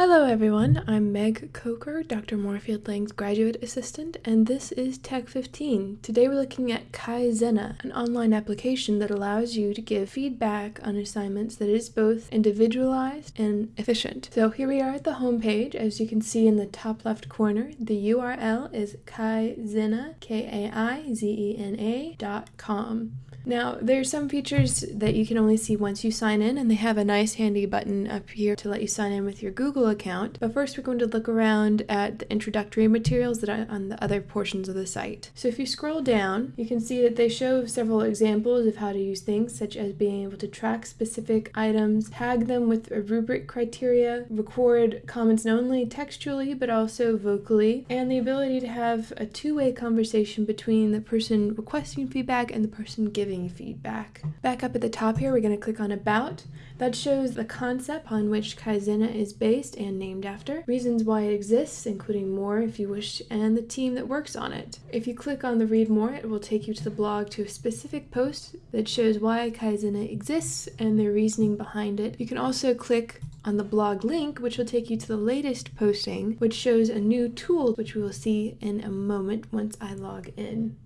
Hello everyone, I'm Meg Coker, Dr. Moorefield-Lang's graduate assistant, and this is Tech 15. Today we're looking at Kaizena, an online application that allows you to give feedback on assignments that is both individualized and efficient. So here we are at the home page. As you can see in the top left corner, the URL is kaizena, K-A-I-Z-E-N-A dot com. Now, there are some features that you can only see once you sign in, and they have a nice handy button up here to let you sign in with your Google account. But first, we're going to look around at the introductory materials that are on the other portions of the site. So if you scroll down, you can see that they show several examples of how to use things, such as being able to track specific items, tag them with a rubric criteria, record comments not only textually but also vocally, and the ability to have a two-way conversation between the person requesting feedback and the person giving feedback. Back up at the top here, we're going to click on About. That shows the concept on which Kaizena is based and named after, reasons why it exists, including more if you wish, and the team that works on it. If you click on the Read More, it will take you to the blog to a specific post that shows why Kaizena exists and their reasoning behind it. You can also click on the blog link, which will take you to the latest posting, which shows a new tool, which we will see in a moment once I log in.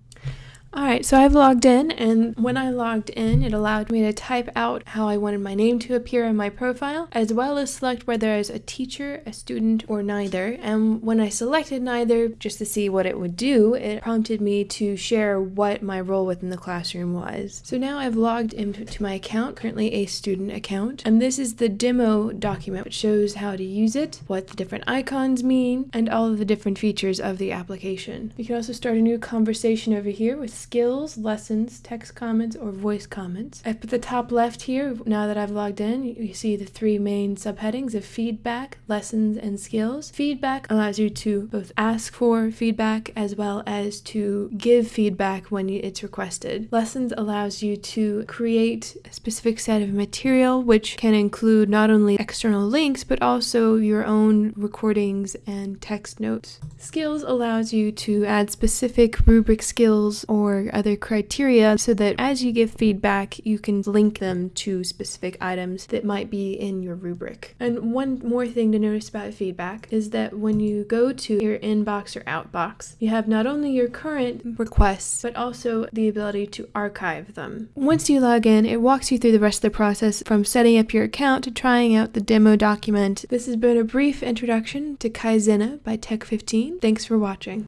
Alright, so I've logged in and when I logged in it allowed me to type out how I wanted my name to appear in my profile as well as select whether I was a teacher, a student, or neither and when I selected neither just to see what it would do it prompted me to share what my role within the classroom was. So now I've logged into my account, currently a student account, and this is the demo document which shows how to use it, what the different icons mean, and all of the different features of the application. You can also start a new conversation over here with skills, lessons, text comments, or voice comments. Up put the top left here, now that I've logged in, you see the three main subheadings of feedback, lessons, and skills. Feedback allows you to both ask for feedback as well as to give feedback when it's requested. Lessons allows you to create a specific set of material which can include not only external links but also your own recordings and text notes. Skills allows you to add specific rubric skills or or other criteria so that as you give feedback, you can link them to specific items that might be in your rubric. And one more thing to notice about feedback is that when you go to your inbox or outbox, you have not only your current requests, but also the ability to archive them. Once you log in, it walks you through the rest of the process from setting up your account to trying out the demo document. This has been a brief introduction to Kaizena by Tech15. Thanks for watching.